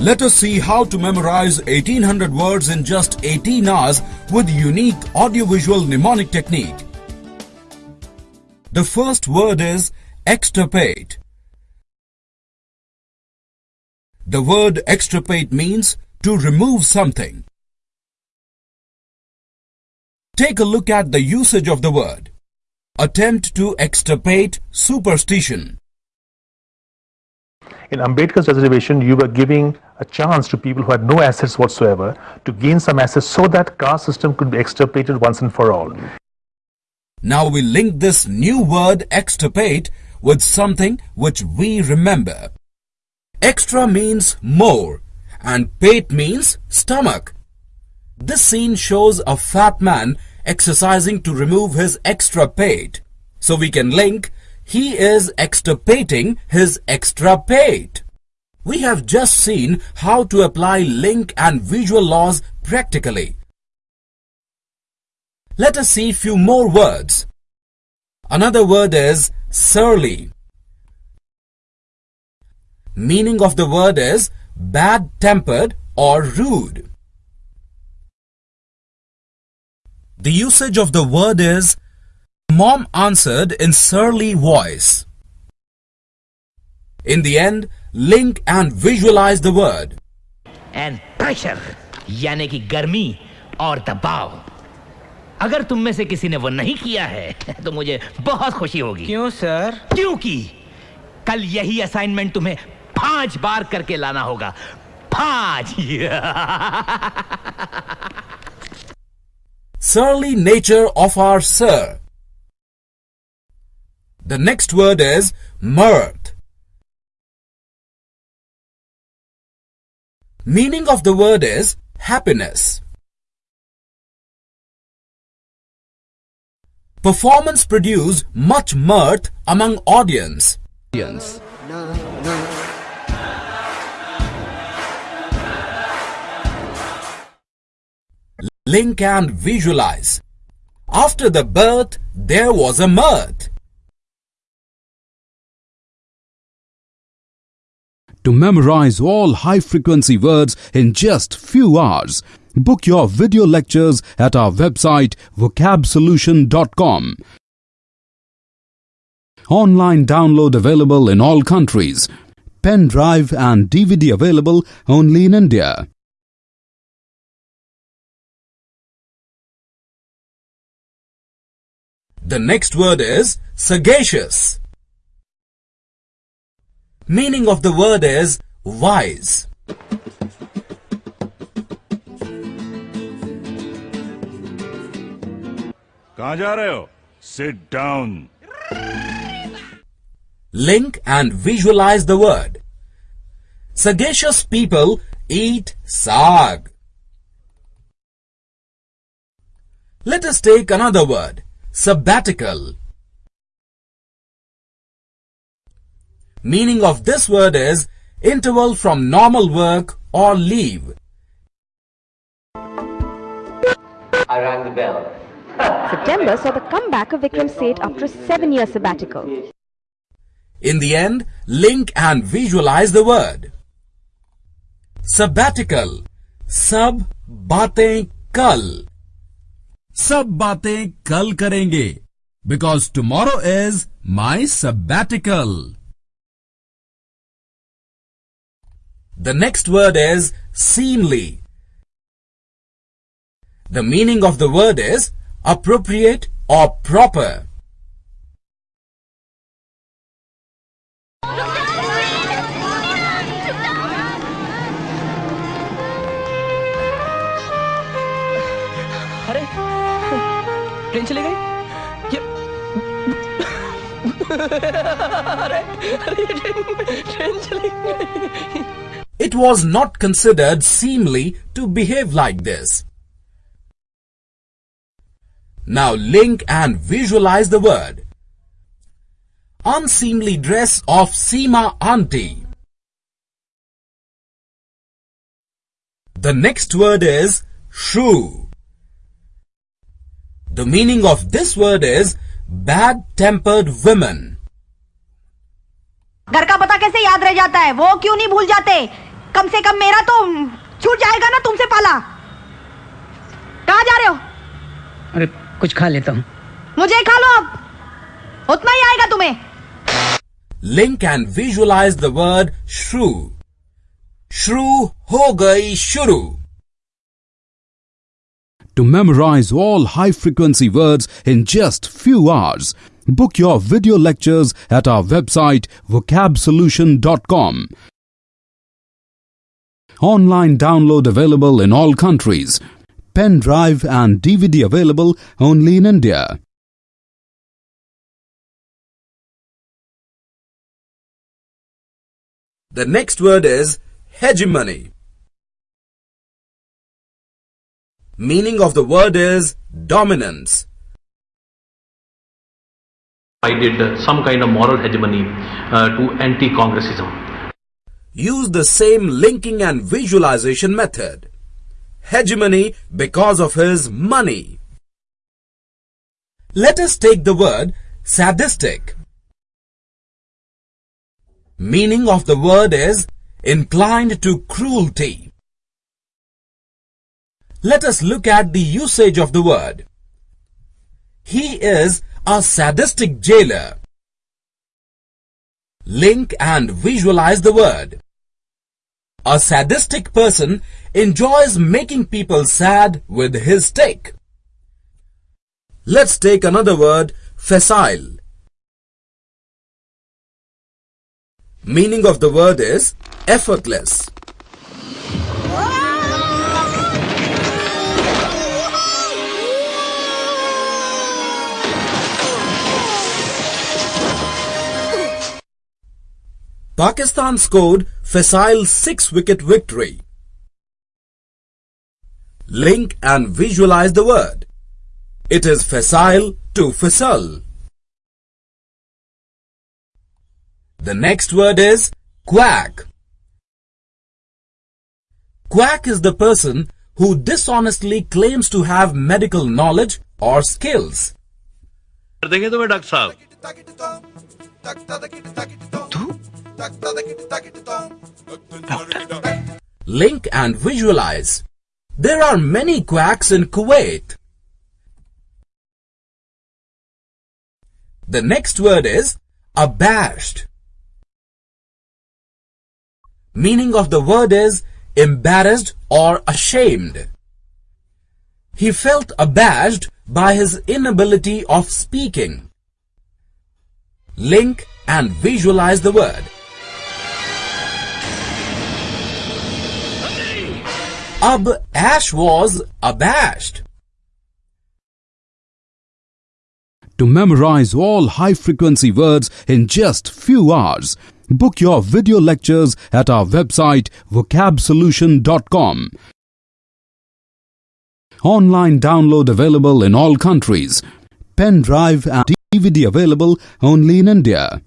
Let us see how to memorize 1800 words in just 18 hours with unique audiovisual mnemonic technique. The first word is extirpate. The word extirpate means to remove something. Take a look at the usage of the word. Attempt to extirpate superstition. In Ambedkar's reservation, you were giving a chance to people who had no assets whatsoever to gain some assets so that caste system could be extirpated once and for all. Now we link this new word extirpate with something which we remember. Extra means more and pate means stomach. This scene shows a fat man exercising to remove his extra pate. So we can link he is extirpating his extra pate. We have just seen how to apply link and visual laws practically. Let us see few more words. Another word is surly. Meaning of the word is bad-tempered or rude. The usage of the word is Mom answered in surly voice. In the end, link and visualize the word. And pressure यानी कि गर्मी और दबाव अगर तुम में से किसी ने वो नहीं किया है तो मुझे बहुत खुशी होगी क्यों सर क्योंकि कल यही असाइनमेंट तुम्हें पाँच बार करके लाना होगा पाँच Surly nature of our sir. The next word is mirth. Meaning of the word is happiness. Performance produced much mirth among audience. Link and visualize. After the birth, there was a mirth. To memorize all high-frequency words in just few hours. Book your video lectures at our website vocabsolution.com. Online download available in all countries. Pen drive and DVD available only in India. The next word is sagacious. Meaning of the word is wise. Sit down. Link and visualize the word. Sagacious people eat sag. Let us take another word, sabbatical. Meaning of this word is interval from normal work or leave. I rang the bell. September saw the comeback of Vikram Seth after a seven-year sabbatical. In the end, link and visualize the word. Sabbatical. Sab baatein kal. Sab baatein kal karenge. Because tomorrow is my sabbatical. The next word is seemly. The meaning of the word is appropriate or proper. अरे train चली गई ये अरे अरे ये train train चली गई It was not considered seemly to behave like this. Now link and visualize the word. Unseemly dress of Seema auntie. The next word is shrew. The meaning of this word is bad-tempered women. घर का पता कैसे याद रह जाता है वो क्यों नहीं भूल जाते कम से कम मेरा तो छूट जाएगा ना तुमसे पाला कहा जा रहे हो अरे कुछ खा लेता हूँ मुझे खा लो अब उतना ही आएगा तुम्हें Link and visualize the word shrew. Shrew ho gayi shuru. To memorize all high frequency words in just few hours, book your video lectures at our website vocabsolution.com. Online download available in all countries. Pen drive and DVD available only in India. The next word is hegemony. Meaning of the word is dominance. I did some kind of moral hegemony uh, to anti-congressism. Use the same linking and visualization method. Hegemony because of his money. Let us take the word sadistic. Meaning of the word is inclined to cruelty. Let us look at the usage of the word. He is a sadistic jailer. Link and visualize the word. A sadistic person enjoys making people sad with his stick. Let's take another word, facile. Meaning of the word is effortless. Pakistan scored facile 6-wicket victory. Link and visualize the word. It is facile to facile. The next word is quack. Quack is the person who dishonestly claims to have medical knowledge or skills. कर देंगे तुम्हें doctor साहब Link and visualize. There are many quacks in Kuwait. The next word is abashed. Meaning of the word is embarrassed or ashamed. He felt abashed by his inability of speaking. Link and visualize the word. Ab Ash was abashed. To memorize all high frequency words in just few hours, book your video lectures at our website vocabsolution.com. Online download available in all countries. Pen drive and DVD available only in India.